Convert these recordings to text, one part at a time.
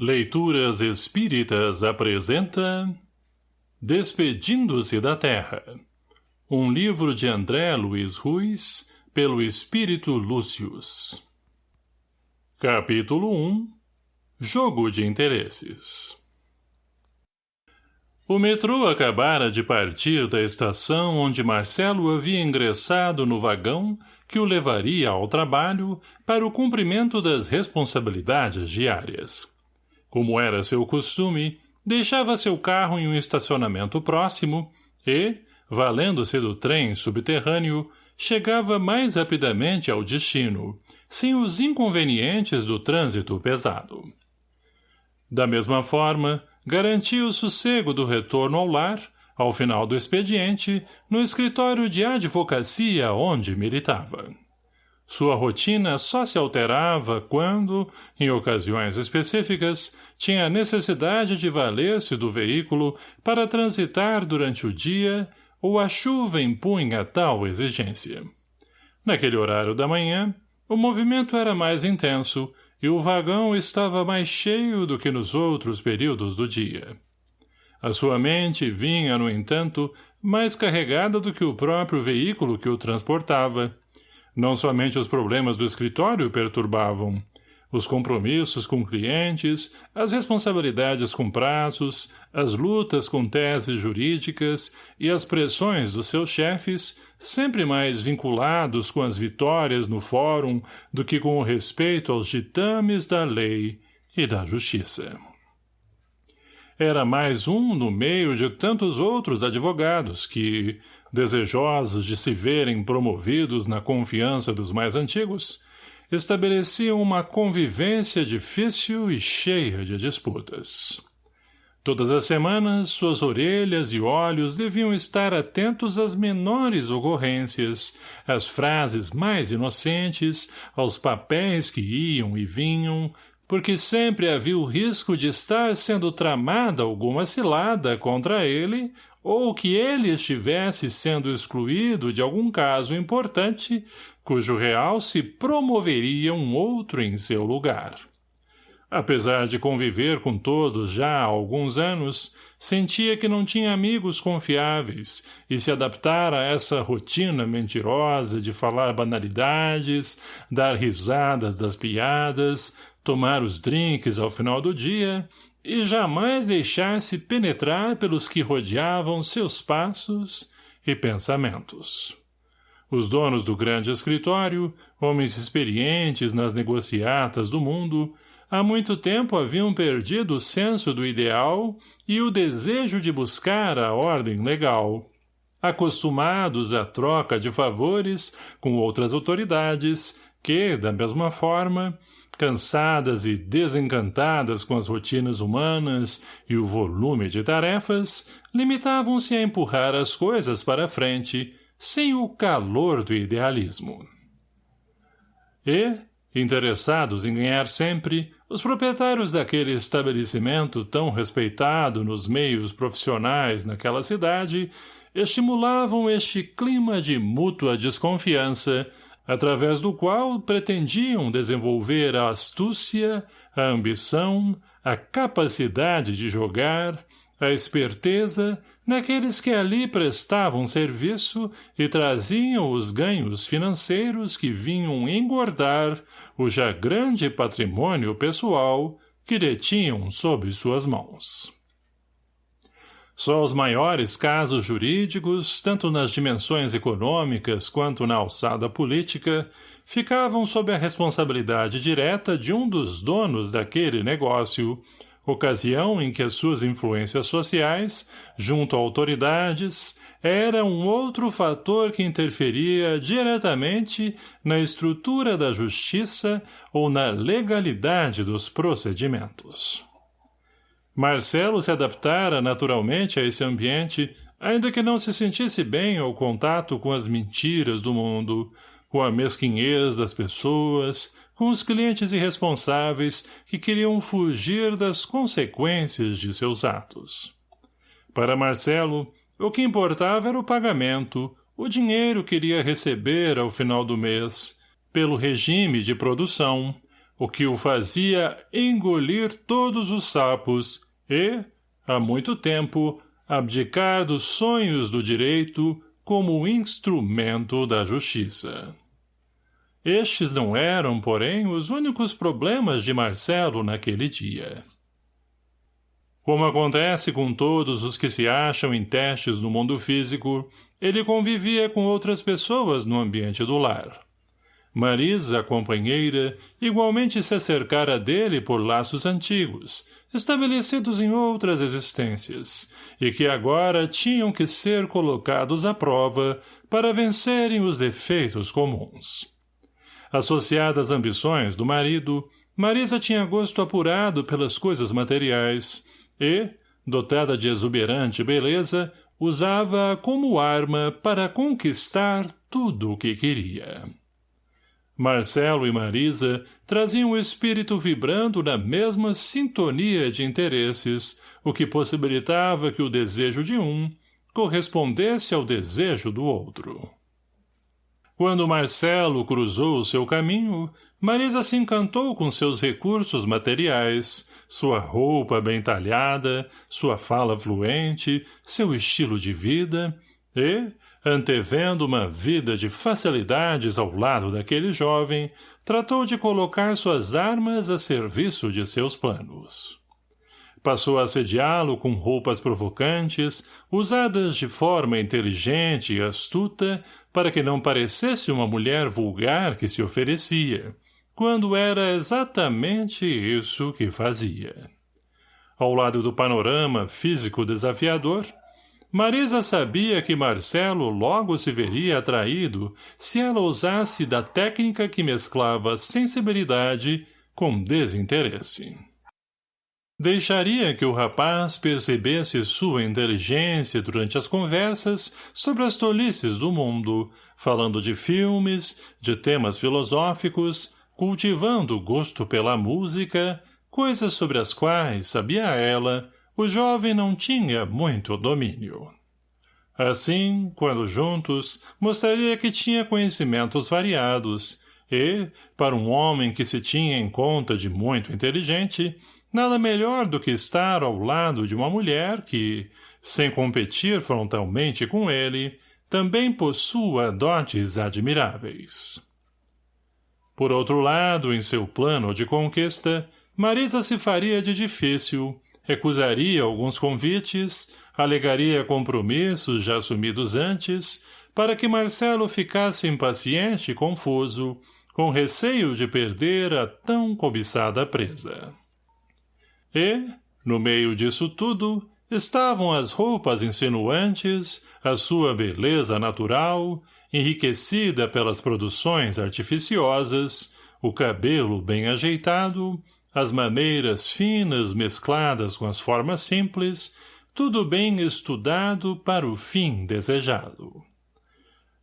Leituras Espíritas apresenta Despedindo-se da Terra Um livro de André Luiz Ruiz pelo Espírito Lúcius Capítulo 1 Jogo de Interesses O metrô acabara de partir da estação onde Marcelo havia ingressado no vagão que o levaria ao trabalho para o cumprimento das responsabilidades diárias. Como era seu costume, deixava seu carro em um estacionamento próximo e, valendo-se do trem subterrâneo, chegava mais rapidamente ao destino, sem os inconvenientes do trânsito pesado. Da mesma forma, garantia o sossego do retorno ao lar, ao final do expediente, no escritório de advocacia onde militava. Sua rotina só se alterava quando, em ocasiões específicas, tinha necessidade de valer-se do veículo para transitar durante o dia ou a chuva impunha tal exigência. Naquele horário da manhã, o movimento era mais intenso e o vagão estava mais cheio do que nos outros períodos do dia. A sua mente vinha, no entanto, mais carregada do que o próprio veículo que o transportava, não somente os problemas do escritório perturbavam. Os compromissos com clientes, as responsabilidades com prazos, as lutas com teses jurídicas e as pressões dos seus chefes, sempre mais vinculados com as vitórias no fórum do que com o respeito aos ditames da lei e da justiça. Era mais um no meio de tantos outros advogados que, desejosos de se verem promovidos na confiança dos mais antigos, estabeleciam uma convivência difícil e cheia de disputas. Todas as semanas, suas orelhas e olhos deviam estar atentos às menores ocorrências, às frases mais inocentes, aos papéis que iam e vinham, porque sempre havia o risco de estar sendo tramada alguma cilada contra ele ou que ele estivesse sendo excluído de algum caso importante, cujo real se promoveria um outro em seu lugar. Apesar de conviver com todos já há alguns anos, sentia que não tinha amigos confiáveis e se adaptar a essa rotina mentirosa de falar banalidades, dar risadas das piadas, tomar os drinks ao final do dia e jamais deixar-se penetrar pelos que rodeavam seus passos e pensamentos. Os donos do grande escritório, homens experientes nas negociatas do mundo, há muito tempo haviam perdido o senso do ideal e o desejo de buscar a ordem legal. Acostumados à troca de favores com outras autoridades, que, da mesma forma, cansadas e desencantadas com as rotinas humanas e o volume de tarefas, limitavam-se a empurrar as coisas para a frente, sem o calor do idealismo. E, interessados em ganhar sempre, os proprietários daquele estabelecimento tão respeitado nos meios profissionais naquela cidade estimulavam este clima de mútua desconfiança através do qual pretendiam desenvolver a astúcia, a ambição, a capacidade de jogar, a esperteza naqueles que ali prestavam serviço e traziam os ganhos financeiros que vinham engordar o já grande patrimônio pessoal que detinham sob suas mãos. Só os maiores casos jurídicos, tanto nas dimensões econômicas quanto na alçada política, ficavam sob a responsabilidade direta de um dos donos daquele negócio, ocasião em que as suas influências sociais, junto a autoridades, era um outro fator que interferia diretamente na estrutura da justiça ou na legalidade dos procedimentos. Marcelo se adaptara naturalmente a esse ambiente, ainda que não se sentisse bem ao contato com as mentiras do mundo, com a mesquinhez das pessoas, com os clientes irresponsáveis que queriam fugir das consequências de seus atos. Para Marcelo, o que importava era o pagamento, o dinheiro que iria receber ao final do mês, pelo regime de produção, o que o fazia engolir todos os sapos e, há muito tempo, abdicar dos sonhos do direito como instrumento da justiça. Estes não eram, porém, os únicos problemas de Marcelo naquele dia. Como acontece com todos os que se acham em testes no mundo físico, ele convivia com outras pessoas no ambiente do lar. Marisa, companheira, igualmente se acercara dele por laços antigos, estabelecidos em outras existências, e que agora tinham que ser colocados à prova para vencerem os defeitos comuns. Associada às ambições do marido, Marisa tinha gosto apurado pelas coisas materiais e, dotada de exuberante beleza, usava-a como arma para conquistar tudo o que queria. Marcelo e Marisa traziam o espírito vibrando na mesma sintonia de interesses, o que possibilitava que o desejo de um correspondesse ao desejo do outro. Quando Marcelo cruzou o seu caminho, Marisa se encantou com seus recursos materiais, sua roupa bem talhada, sua fala fluente, seu estilo de vida, e, antevendo uma vida de facilidades ao lado daquele jovem, tratou de colocar suas armas a serviço de seus planos. Passou a assediá-lo com roupas provocantes, usadas de forma inteligente e astuta, para que não parecesse uma mulher vulgar que se oferecia, quando era exatamente isso que fazia. Ao lado do panorama físico desafiador, Marisa sabia que Marcelo logo se veria atraído se ela usasse da técnica que mesclava sensibilidade com desinteresse. Deixaria que o rapaz percebesse sua inteligência durante as conversas sobre as tolices do mundo, falando de filmes, de temas filosóficos, cultivando o gosto pela música, coisas sobre as quais, sabia ela, o jovem não tinha muito domínio. Assim, quando juntos, mostraria que tinha conhecimentos variados, e, para um homem que se tinha em conta de muito inteligente, Nada melhor do que estar ao lado de uma mulher que, sem competir frontalmente com ele, também possua dotes admiráveis. Por outro lado, em seu plano de conquista, Marisa se faria de difícil, recusaria alguns convites, alegaria compromissos já assumidos antes, para que Marcelo ficasse impaciente e confuso, com receio de perder a tão cobiçada presa. E, no meio disso tudo, estavam as roupas insinuantes, a sua beleza natural, enriquecida pelas produções artificiosas, o cabelo bem ajeitado, as maneiras finas mescladas com as formas simples, tudo bem estudado para o fim desejado.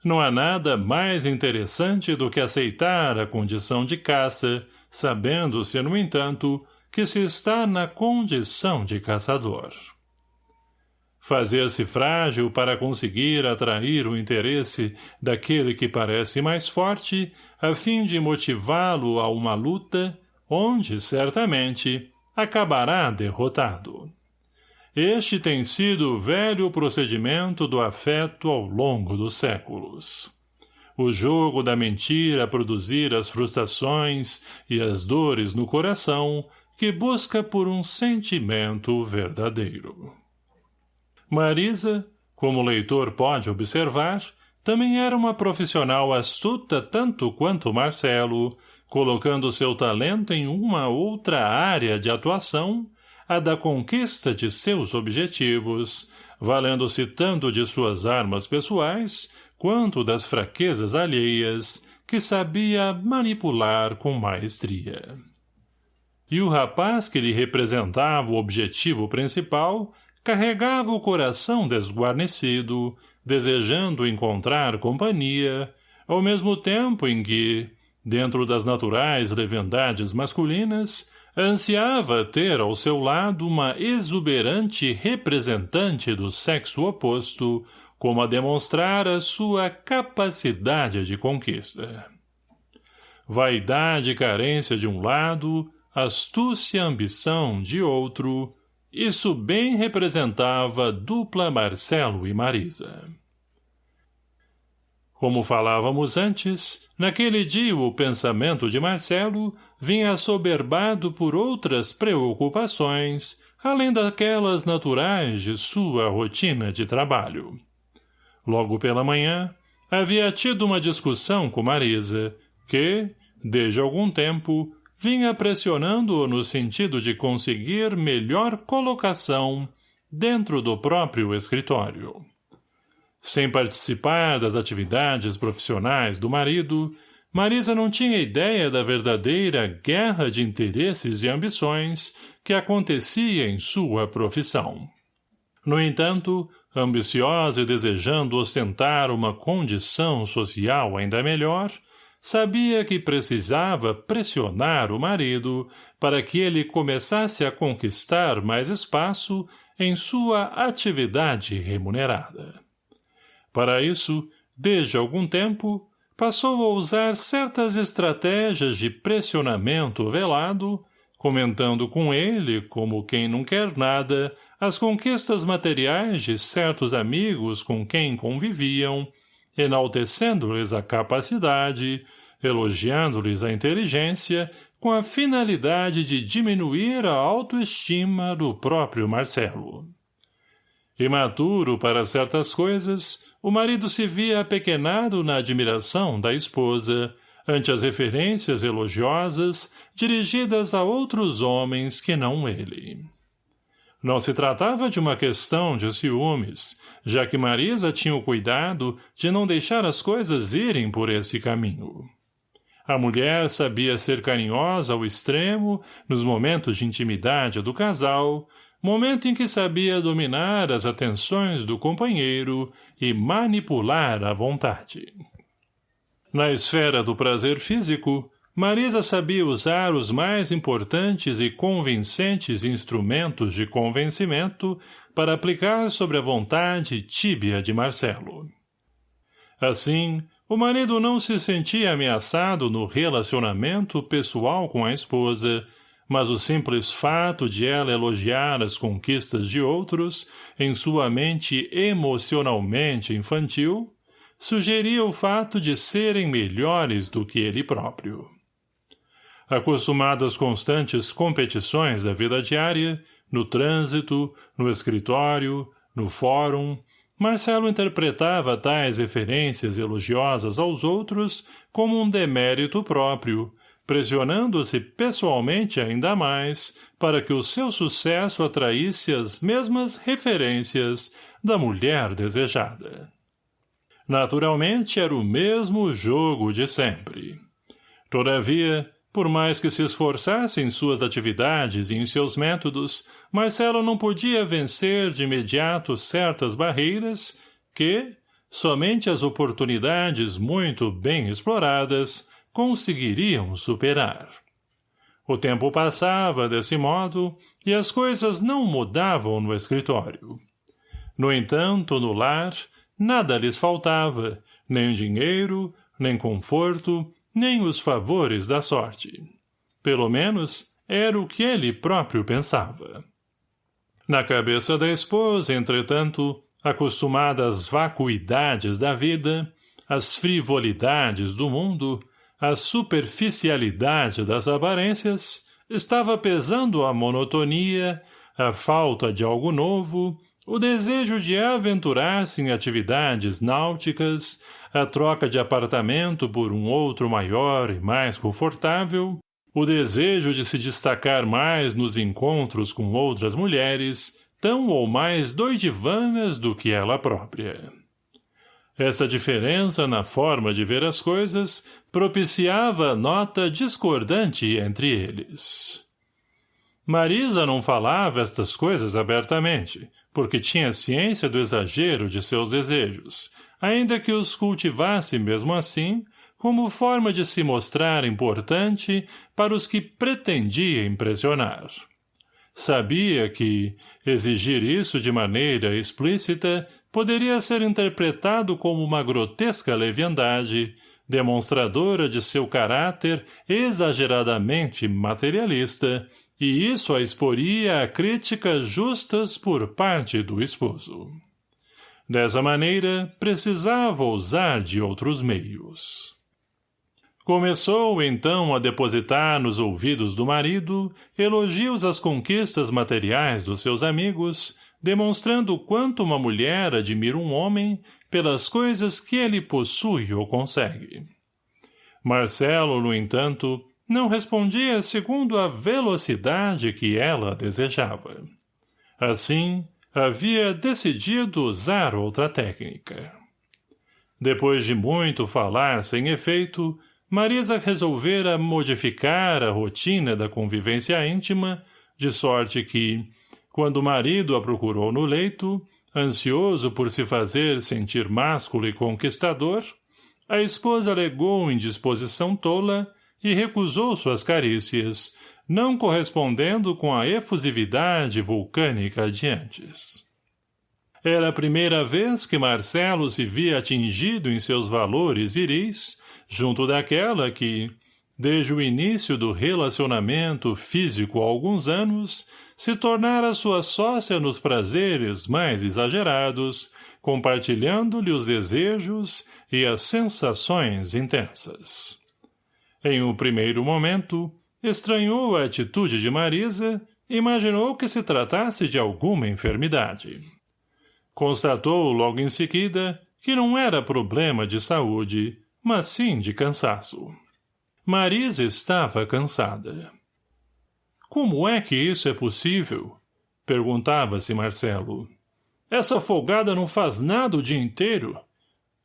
Não há nada mais interessante do que aceitar a condição de caça, sabendo-se, no entanto, que se está na condição de caçador. Fazer-se frágil para conseguir atrair o interesse daquele que parece mais forte, a fim de motivá-lo a uma luta, onde, certamente, acabará derrotado. Este tem sido o velho procedimento do afeto ao longo dos séculos. O jogo da mentira produzir as frustrações e as dores no coração que busca por um sentimento verdadeiro. Marisa, como o leitor pode observar, também era uma profissional astuta tanto quanto Marcelo, colocando seu talento em uma outra área de atuação, a da conquista de seus objetivos, valendo-se tanto de suas armas pessoais quanto das fraquezas alheias, que sabia manipular com maestria. E o rapaz que lhe representava o objetivo principal carregava o coração desguarnecido, desejando encontrar companhia, ao mesmo tempo em que, dentro das naturais leviandades masculinas, ansiava ter ao seu lado uma exuberante representante do sexo oposto, como a demonstrar a sua capacidade de conquista. vaidade e carência de um lado, astúcia e ambição de outro, isso bem representava dupla Marcelo e Marisa. Como falávamos antes, naquele dia o pensamento de Marcelo vinha assoberbado por outras preocupações, além daquelas naturais de sua rotina de trabalho. Logo pela manhã, havia tido uma discussão com Marisa, que, desde algum tempo, vinha pressionando-o no sentido de conseguir melhor colocação dentro do próprio escritório. Sem participar das atividades profissionais do marido, Marisa não tinha ideia da verdadeira guerra de interesses e ambições que acontecia em sua profissão. No entanto, ambiciosa e desejando ostentar uma condição social ainda melhor, sabia que precisava pressionar o marido para que ele começasse a conquistar mais espaço em sua atividade remunerada. Para isso, desde algum tempo, passou a usar certas estratégias de pressionamento velado, comentando com ele, como quem não quer nada, as conquistas materiais de certos amigos com quem conviviam, enaltecendo-lhes a capacidade, elogiando-lhes a inteligência, com a finalidade de diminuir a autoestima do próprio Marcelo. Imaturo para certas coisas, o marido se via apequenado na admiração da esposa, ante as referências elogiosas dirigidas a outros homens que não ele. Não se tratava de uma questão de ciúmes, já que Marisa tinha o cuidado de não deixar as coisas irem por esse caminho. A mulher sabia ser carinhosa ao extremo nos momentos de intimidade do casal, momento em que sabia dominar as atenções do companheiro e manipular a vontade. Na esfera do prazer físico, Marisa sabia usar os mais importantes e convincentes instrumentos de convencimento para aplicar sobre a vontade tíbia de Marcelo. Assim, o marido não se sentia ameaçado no relacionamento pessoal com a esposa, mas o simples fato de ela elogiar as conquistas de outros, em sua mente emocionalmente infantil, sugeria o fato de serem melhores do que ele próprio. Acostumado às constantes competições da vida diária, no trânsito, no escritório, no fórum, Marcelo interpretava tais referências elogiosas aos outros como um demérito próprio, pressionando-se pessoalmente ainda mais para que o seu sucesso atraísse as mesmas referências da mulher desejada. Naturalmente era o mesmo jogo de sempre. Todavia, por mais que se esforçasse em suas atividades e em seus métodos, Marcelo não podia vencer de imediato certas barreiras que, somente as oportunidades muito bem exploradas, conseguiriam superar. O tempo passava desse modo e as coisas não mudavam no escritório. No entanto, no lar, nada lhes faltava, nem dinheiro, nem conforto, nem os favores da sorte. Pelo menos, era o que ele próprio pensava. Na cabeça da esposa, entretanto, acostumada às vacuidades da vida, às frivolidades do mundo, a superficialidade das aparências estava pesando a monotonia, a falta de algo novo, o desejo de aventurar-se em atividades náuticas, a troca de apartamento por um outro maior e mais confortável, o desejo de se destacar mais nos encontros com outras mulheres, tão ou mais doidivanas do que ela própria. Essa diferença na forma de ver as coisas propiciava nota discordante entre eles. Marisa não falava estas coisas abertamente, porque tinha ciência do exagero de seus desejos, ainda que os cultivasse mesmo assim, como forma de se mostrar importante para os que pretendia impressionar. Sabia que exigir isso de maneira explícita poderia ser interpretado como uma grotesca leviandade, demonstradora de seu caráter exageradamente materialista, e isso a exporia a críticas justas por parte do esposo. Dessa maneira, precisava usar de outros meios. Começou, então, a depositar nos ouvidos do marido elogios às conquistas materiais dos seus amigos, demonstrando quanto uma mulher admira um homem pelas coisas que ele possui ou consegue. Marcelo, no entanto, não respondia segundo a velocidade que ela desejava. Assim, havia decidido usar outra técnica. Depois de muito falar sem efeito, Marisa resolvera modificar a rotina da convivência íntima, de sorte que, quando o marido a procurou no leito, ansioso por se fazer sentir másculo e conquistador, a esposa alegou indisposição tola e recusou suas carícias, não correspondendo com a efusividade vulcânica de antes. Era a primeira vez que Marcelo se via atingido em seus valores viris, junto daquela que, desde o início do relacionamento físico há alguns anos, se tornara sua sócia nos prazeres mais exagerados, compartilhando-lhe os desejos e as sensações intensas. Em um primeiro momento, estranhou a atitude de Marisa e imaginou que se tratasse de alguma enfermidade. Constatou logo em seguida que não era problema de saúde, mas sim de cansaço. Marisa estava cansada. Como é que isso é possível? Perguntava-se Marcelo. Essa folgada não faz nada o dia inteiro.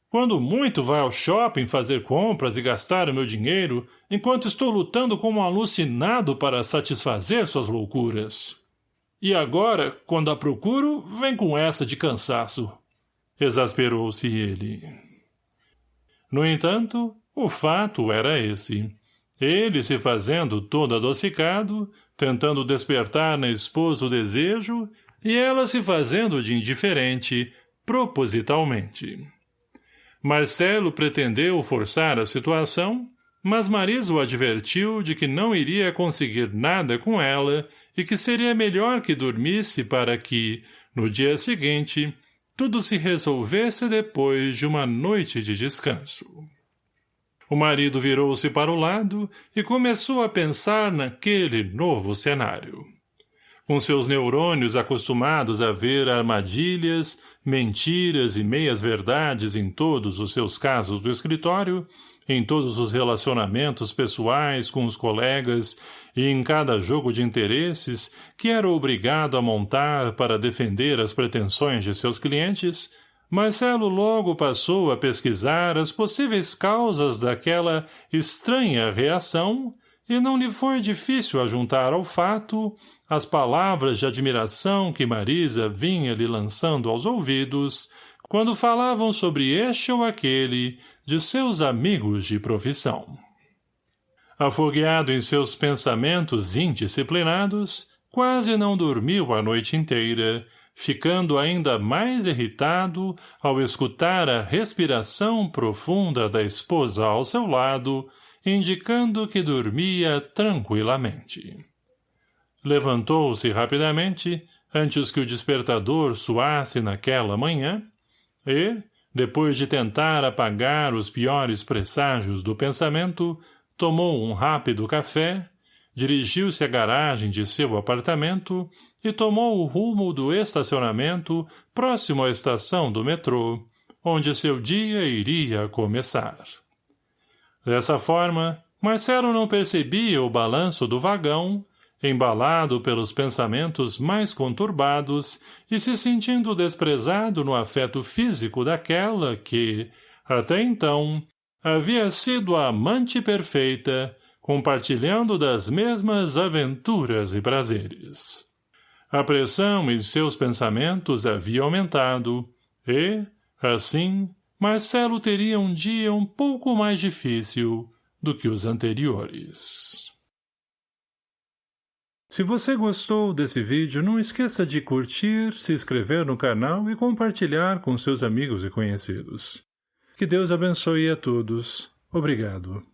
Quando muito vai ao shopping fazer compras e gastar o meu dinheiro, enquanto estou lutando como um alucinado para satisfazer suas loucuras. E agora, quando a procuro, vem com essa de cansaço. Exasperou-se ele. No entanto, o fato era esse. Ele se fazendo todo adocicado, tentando despertar na esposa o desejo, e ela se fazendo de indiferente, propositalmente. Marcelo pretendeu forçar a situação, mas Marisa o advertiu de que não iria conseguir nada com ela e que seria melhor que dormisse para que, no dia seguinte, tudo se resolvesse depois de uma noite de descanso. O marido virou-se para o lado e começou a pensar naquele novo cenário. Com seus neurônios acostumados a ver armadilhas, mentiras e meias-verdades em todos os seus casos do escritório, em todos os relacionamentos pessoais com os colegas e em cada jogo de interesses que era obrigado a montar para defender as pretensões de seus clientes, Marcelo logo passou a pesquisar as possíveis causas daquela estranha reação e não lhe foi difícil ajuntar ao fato as palavras de admiração que Marisa vinha lhe lançando aos ouvidos quando falavam sobre este ou aquele de seus amigos de profissão. Afogueado em seus pensamentos indisciplinados, quase não dormiu a noite inteira, ficando ainda mais irritado ao escutar a respiração profunda da esposa ao seu lado, indicando que dormia tranquilamente. Levantou-se rapidamente, antes que o despertador soasse naquela manhã, e, depois de tentar apagar os piores presságios do pensamento, tomou um rápido café, dirigiu-se à garagem de seu apartamento e tomou o rumo do estacionamento próximo à estação do metrô, onde seu dia iria começar. Dessa forma, Marcelo não percebia o balanço do vagão embalado pelos pensamentos mais conturbados e se sentindo desprezado no afeto físico daquela que, até então, havia sido a amante perfeita, compartilhando das mesmas aventuras e prazeres. A pressão em seus pensamentos havia aumentado, e, assim, Marcelo teria um dia um pouco mais difícil do que os anteriores. Se você gostou desse vídeo, não esqueça de curtir, se inscrever no canal e compartilhar com seus amigos e conhecidos. Que Deus abençoe a todos. Obrigado.